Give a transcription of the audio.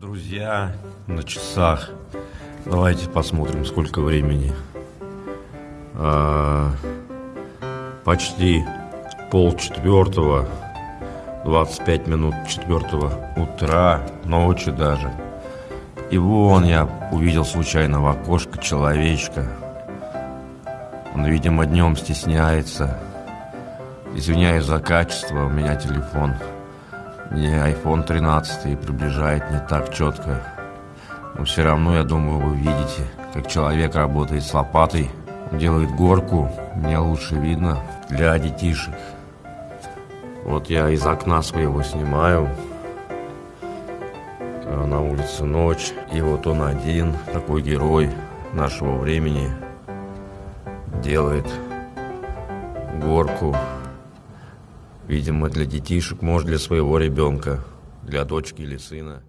Друзья, на часах. Давайте посмотрим, сколько времени. А, почти пол четвертого, 25 минут четвертого утра, ночи даже. И вон я увидел случайно в окошко человечка. Он, видимо, днем стесняется. Извиняюсь за качество, у меня телефон не iPhone 13 и приближает не так четко. Но все равно, я думаю, вы видите, как человек работает с лопатой, делает горку, мне лучше видно для детишек. Вот я из окна своего снимаю, на улице ночь, и вот он один, такой герой нашего времени, делает горку Видимо, для детишек, может, для своего ребенка, для дочки или сына.